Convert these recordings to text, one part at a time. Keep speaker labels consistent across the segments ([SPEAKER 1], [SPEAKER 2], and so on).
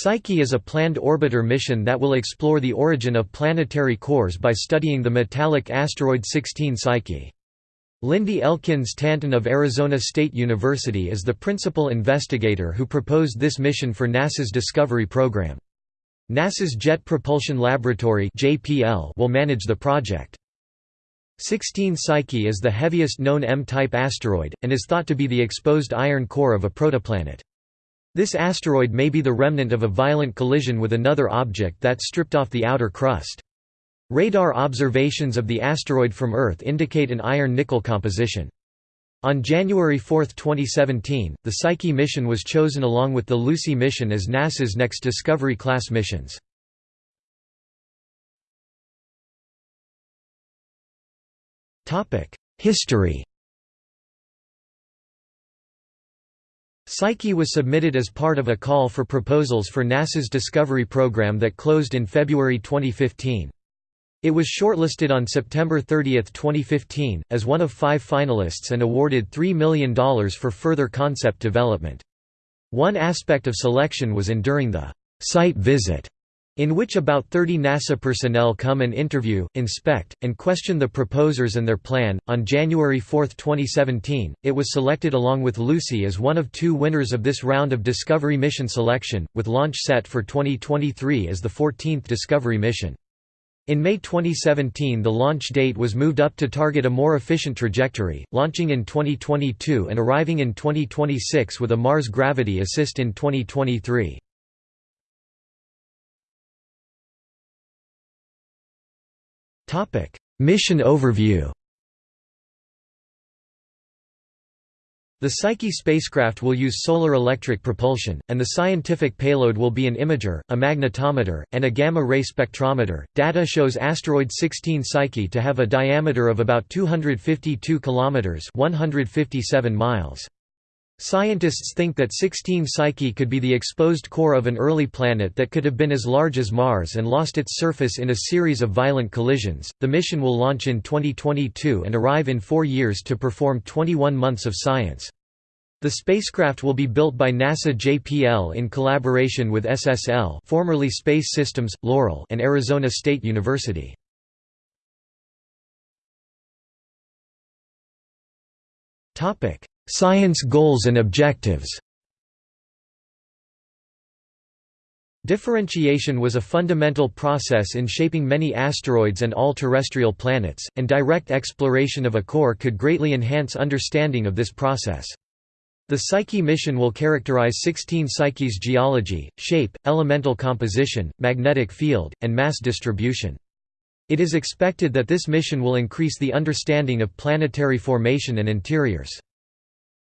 [SPEAKER 1] Psyche is a planned orbiter mission that will explore the origin of planetary cores by studying the metallic asteroid 16 Psyche. Lindy Elkins Tanton of Arizona State University is the principal investigator who proposed this mission for NASA's Discovery program. NASA's Jet Propulsion Laboratory will manage the project. 16 Psyche is the heaviest known M-type asteroid, and is thought to be the exposed iron core of a protoplanet. This asteroid may be the remnant of a violent collision with another object that stripped off the outer crust. Radar observations of the asteroid from Earth indicate an iron-nickel composition. On January 4, 2017, the Psyche mission was chosen along with the Lucy mission as NASA's next Discovery-class missions. History Psyche was submitted as part of a call for proposals for NASA's Discovery program that closed in February 2015. It was shortlisted on September 30, 2015, as one of five finalists and awarded $3 million for further concept development. One aspect of selection was enduring the site visit in which about 30 NASA personnel come and interview, inspect, and question the proposers and their plan. On January 4, 2017, it was selected along with Lucy as one of two winners of this round of Discovery mission selection, with launch set for 2023 as the 14th Discovery mission. In May 2017 the launch date was moved up to target a more efficient trajectory, launching in 2022 and arriving in 2026 with a Mars Gravity Assist in 2023. Topic: Mission overview. The Psyche spacecraft will use solar electric propulsion, and the scientific payload will be an imager, a magnetometer, and a gamma-ray spectrometer. Data shows asteroid 16 Psyche to have a diameter of about 252 kilometers (157 miles). Scientists think that 16 Psyche could be the exposed core of an early planet that could have been as large as Mars and lost its surface in a series of violent collisions. The mission will launch in 2022 and arrive in four years to perform 21 months of science. The spacecraft will be built by NASA JPL in collaboration with SSL formerly Space Systems, Loral and Arizona State University. Science goals and objectives Differentiation was a fundamental process in shaping many asteroids and all terrestrial planets, and direct exploration of a core could greatly enhance understanding of this process. The Psyche mission will characterize 16 Psyche's geology, shape, elemental composition, magnetic field, and mass distribution. It is expected that this mission will increase the understanding of planetary formation and interiors.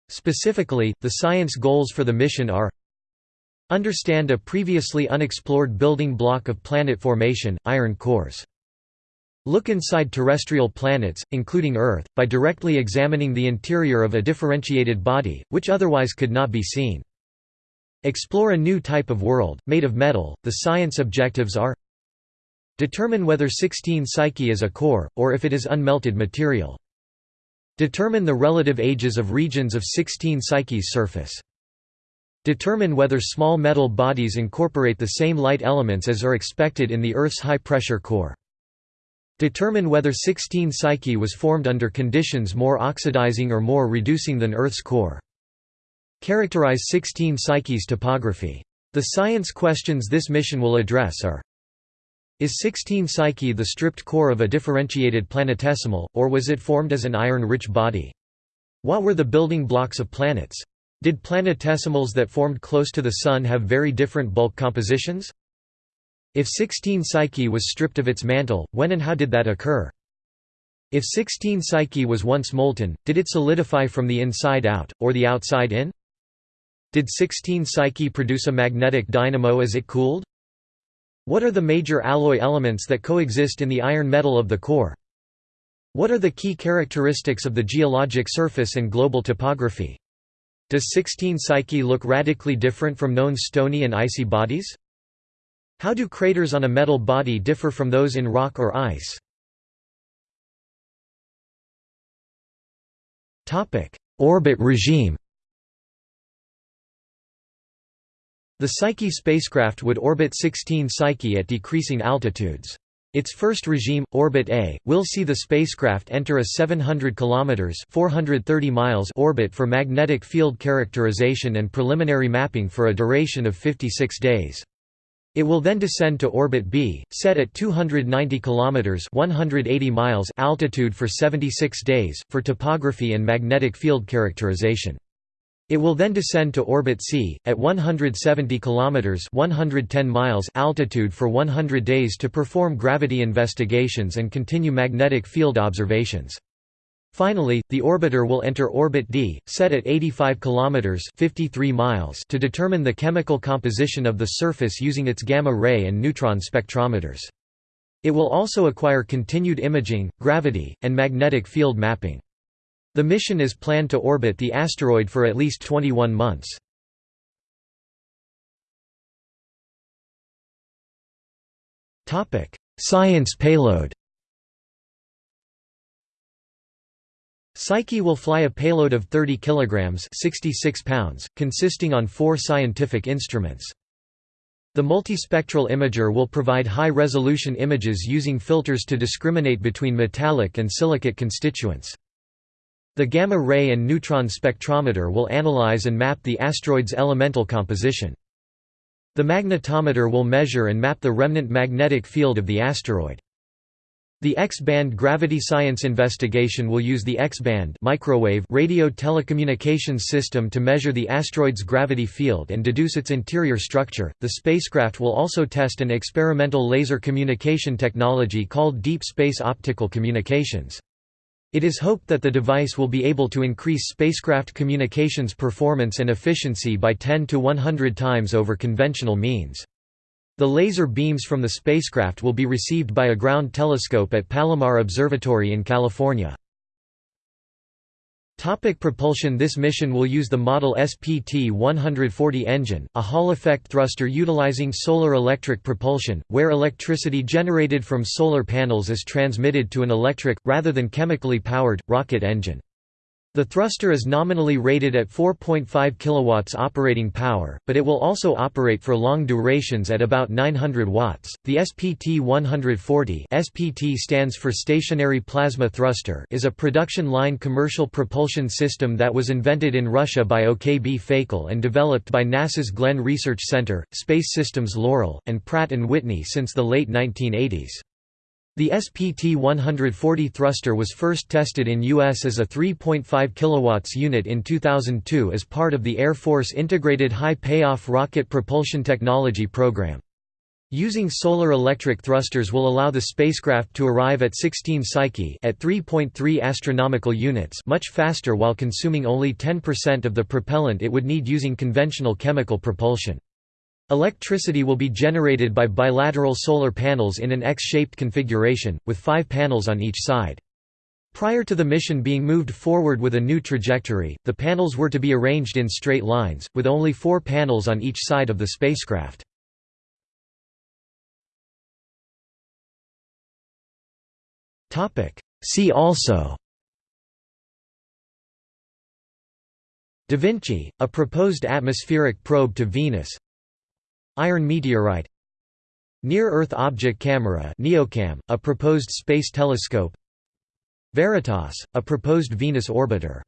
[SPEAKER 1] Specifically, the science goals for the mission are Understand a previously unexplored building block of planet formation, iron cores. Look inside terrestrial planets, including Earth, by directly examining the interior of a differentiated body, which otherwise could not be seen. Explore a new type of world, made of metal. The science objectives are Determine whether 16 Psyche is a core, or if it is unmelted material. Determine the relative ages of regions of 16 Psyche's surface. Determine whether small metal bodies incorporate the same light elements as are expected in the Earth's high-pressure core. Determine whether 16 Psyche was formed under conditions more oxidizing or more reducing than Earth's core. Characterize 16 Psyche's topography. The science questions this mission will address are is 16 Psyche the stripped core of a differentiated planetesimal, or was it formed as an iron-rich body? What were the building blocks of planets? Did planetesimals that formed close to the Sun have very different bulk compositions? If 16 Psyche was stripped of its mantle, when and how did that occur? If 16 Psyche was once molten, did it solidify from the inside out, or the outside in? Did 16 Psyche produce a magnetic dynamo as it cooled? What are the major alloy elements that coexist in the iron metal of the core? What are the key characteristics of the geologic surface and global topography? Does 16 Psyche look radically different from known stony and icy bodies? How do craters on a metal body differ from those in rock or ice? Orbit regime The Psyche spacecraft would orbit 16 Psyche at decreasing altitudes. Its first regime, Orbit A, will see the spacecraft enter a 700 km 430 miles orbit for magnetic field characterization and preliminary mapping for a duration of 56 days. It will then descend to Orbit B, set at 290 km 180 miles altitude for 76 days, for topography and magnetic field characterization. It will then descend to orbit C at 170 kilometers (110 miles) altitude for 100 days to perform gravity investigations and continue magnetic field observations. Finally, the orbiter will enter orbit D, set at 85 kilometers (53 miles) to determine the chemical composition of the surface using its gamma ray and neutron spectrometers. It will also acquire continued imaging, gravity, and magnetic field mapping. The mission is planned to orbit the asteroid for at least 21 months. Science payload Psyche will fly a payload of 30 kilograms 66 pounds, consisting on four scientific instruments. The multispectral imager will provide high-resolution images using filters to discriminate between metallic and silicate constituents. The gamma-ray and neutron spectrometer will analyze and map the asteroid's elemental composition. The magnetometer will measure and map the remnant magnetic field of the asteroid. The X-band gravity science investigation will use the X-band microwave radio telecommunications system to measure the asteroid's gravity field and deduce its interior structure. The spacecraft will also test an experimental laser communication technology called deep space optical communications. It is hoped that the device will be able to increase spacecraft communications performance and efficiency by 10 to 100 times over conventional means. The laser beams from the spacecraft will be received by a ground telescope at Palomar Observatory in California. Topic propulsion This mission will use the model SPT-140 engine, a Hall-effect thruster utilizing solar electric propulsion, where electricity generated from solar panels is transmitted to an electric, rather than chemically powered, rocket engine. The thruster is nominally rated at 4.5 kW operating power, but it will also operate for long durations at about 900 watts. The SPT-140 (SPT stands for Stationary Plasma Thruster) is a production line commercial propulsion system that was invented in Russia by OKB Fakel and developed by NASA's Glenn Research Center, Space Systems Loral, and Pratt Whitney since the late 1980s. The SPT-140 thruster was first tested in U.S. as a 3.5 kW unit in 2002 as part of the Air Force Integrated High Payoff Rocket Propulsion Technology Program. Using solar electric thrusters will allow the spacecraft to arrive at 16 Psyche at 3.3 astronomical units much faster while consuming only 10% of the propellant it would need using conventional chemical propulsion. Electricity will be generated by bilateral solar panels in an X-shaped configuration, with five panels on each side. Prior to the mission being moved forward with a new trajectory, the panels were to be arranged in straight lines, with only four panels on each side of the spacecraft. See also Da Vinci, a proposed atmospheric probe to Venus Iron meteorite. Near-Earth Object Camera NEOCAM, a proposed space telescope. Veritas, a proposed Venus orbiter